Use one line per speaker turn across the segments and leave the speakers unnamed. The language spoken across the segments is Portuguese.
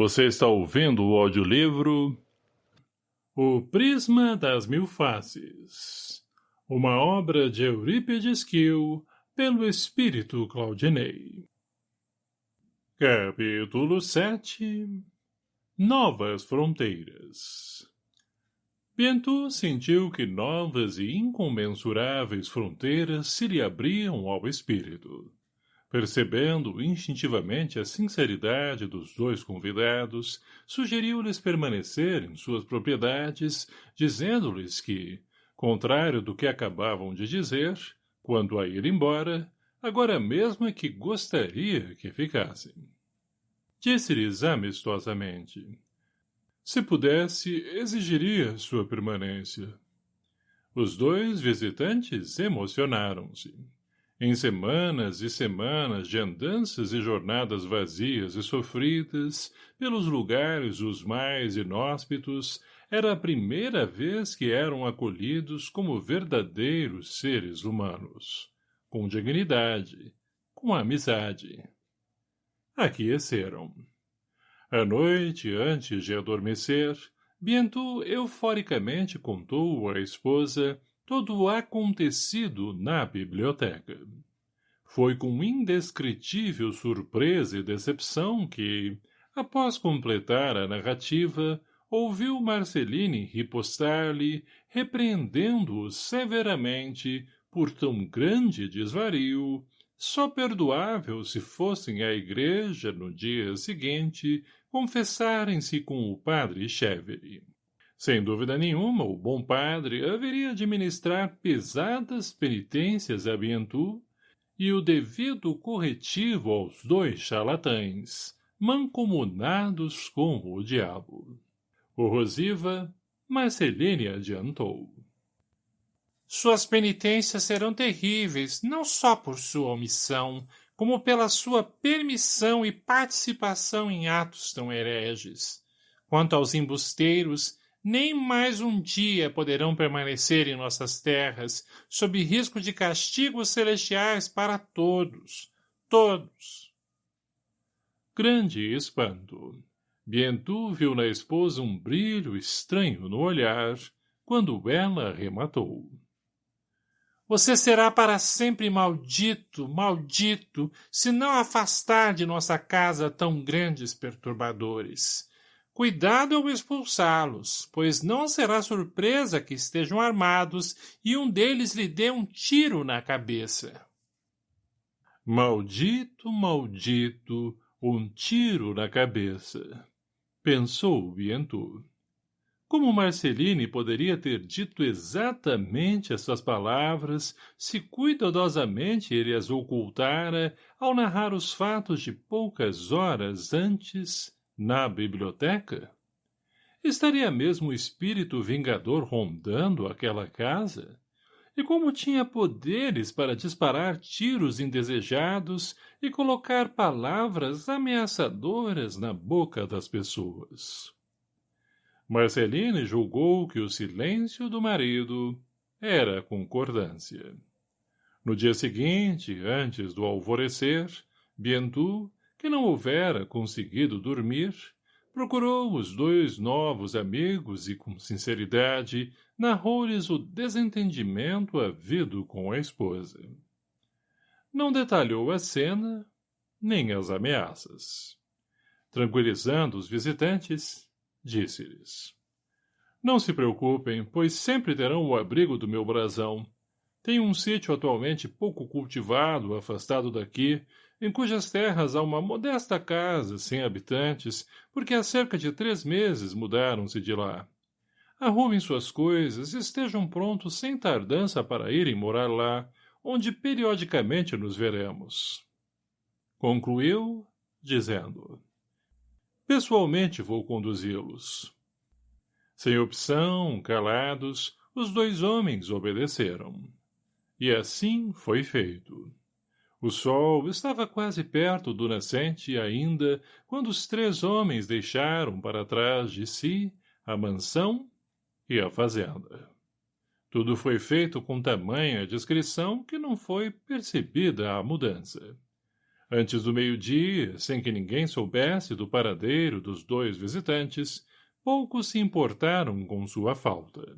Você está ouvindo o audiolivro O Prisma das Mil Faces Uma obra de Eurípides Kiel pelo Espírito Claudinei. Capítulo 7 Novas Fronteiras. Bento sentiu que novas e incomensuráveis fronteiras se lhe abriam ao espírito Percebendo instintivamente a sinceridade dos dois convidados, sugeriu-lhes permanecer em suas propriedades, dizendo-lhes que, contrário do que acabavam de dizer, quando a ir embora, agora mesmo é que gostaria que ficassem. Disse-lhes amistosamente. Se pudesse, exigiria sua permanência. Os dois visitantes emocionaram-se. Em semanas e semanas de andanças e jornadas vazias e sofridas, pelos lugares os mais inóspitos, era a primeira vez que eram acolhidos como verdadeiros seres humanos, com dignidade, com amizade. Aqueceram. À noite, antes de adormecer, Bientôt euforicamente contou à esposa todo o acontecido na biblioteca. Foi com indescritível surpresa e decepção que, após completar a narrativa, ouviu Marceline ripostar-lhe, repreendendo-o severamente por tão grande desvario, só perdoável se fossem à igreja no dia seguinte confessarem-se com o padre Chevere. Sem dúvida nenhuma, o bom padre haveria de ministrar pesadas penitências a Bientu e o devido corretivo aos dois charlatães, mancomunados com o diabo. O Rosiva, Marceline adiantou.
Suas penitências serão terríveis, não só por sua omissão, como pela sua permissão e participação em atos tão hereges. Quanto aos embusteiros, nem mais um dia poderão permanecer em nossas terras, sob risco de castigos celestiais para todos, todos.
Grande espanto. Bientu viu na esposa um brilho estranho no olhar, quando ela rematou.
Você será para sempre maldito, maldito, se não afastar de nossa casa tão grandes perturbadores. Cuidado ao expulsá-los, pois não será surpresa que estejam armados e um deles lhe dê um tiro na cabeça.
Maldito, maldito, um tiro na cabeça, pensou Bientu. Como Marceline poderia ter dito exatamente essas palavras se cuidadosamente ele as ocultara ao narrar os fatos de poucas horas antes na biblioteca? Estaria mesmo o espírito vingador rondando aquela casa? E como tinha poderes para disparar tiros indesejados e colocar palavras ameaçadoras na boca das pessoas? Marceline julgou que o silêncio do marido era concordância. No dia seguinte, antes do alvorecer, Bientu que não houvera conseguido dormir, procurou os dois novos amigos e, com sinceridade, narrou-lhes o desentendimento havido com a esposa. Não detalhou a cena, nem as ameaças. Tranquilizando os visitantes, disse-lhes. Não se preocupem, pois sempre terão o abrigo do meu brasão. Tenho um sítio atualmente pouco cultivado, afastado daqui, em cujas terras há uma modesta casa, sem habitantes, porque há cerca de três meses mudaram-se de lá. Arrumem suas coisas e estejam prontos sem tardança para irem morar lá, onde periodicamente nos veremos. Concluiu, dizendo, Pessoalmente vou conduzi-los. Sem opção, calados, os dois homens obedeceram. E assim foi feito. O sol estava quase perto do nascente ainda, quando os três homens deixaram para trás de si a mansão e a fazenda. Tudo foi feito com tamanha discrição que não foi percebida a mudança. Antes do meio-dia, sem que ninguém soubesse do paradeiro dos dois visitantes, poucos se importaram com sua falta.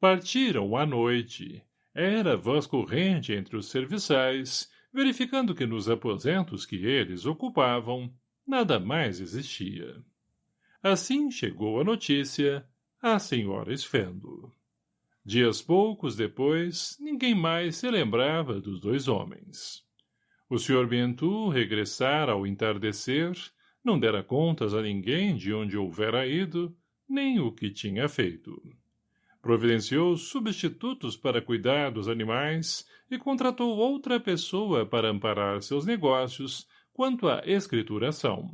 Partiram à noite. Era voz corrente entre os serviçais, verificando que nos aposentos que eles ocupavam, nada mais existia. Assim chegou a notícia à senhora Esfendo. Dias poucos depois, ninguém mais se lembrava dos dois homens. O Sr. Bentu regressara ao entardecer, não dera contas a ninguém de onde houvera ido, nem o que tinha feito. Providenciou substitutos para cuidar dos animais e contratou outra pessoa para amparar seus negócios quanto à escrituração.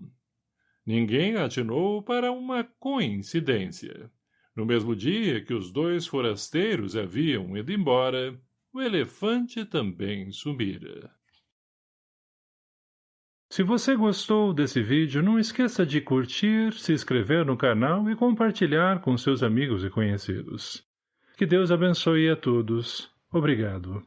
Ninguém atinou para uma coincidência. No mesmo dia que os dois forasteiros haviam ido embora, o elefante também sumira.
Se você gostou desse vídeo, não esqueça de curtir, se inscrever no canal e compartilhar com seus amigos e conhecidos. Que Deus abençoe a todos. Obrigado.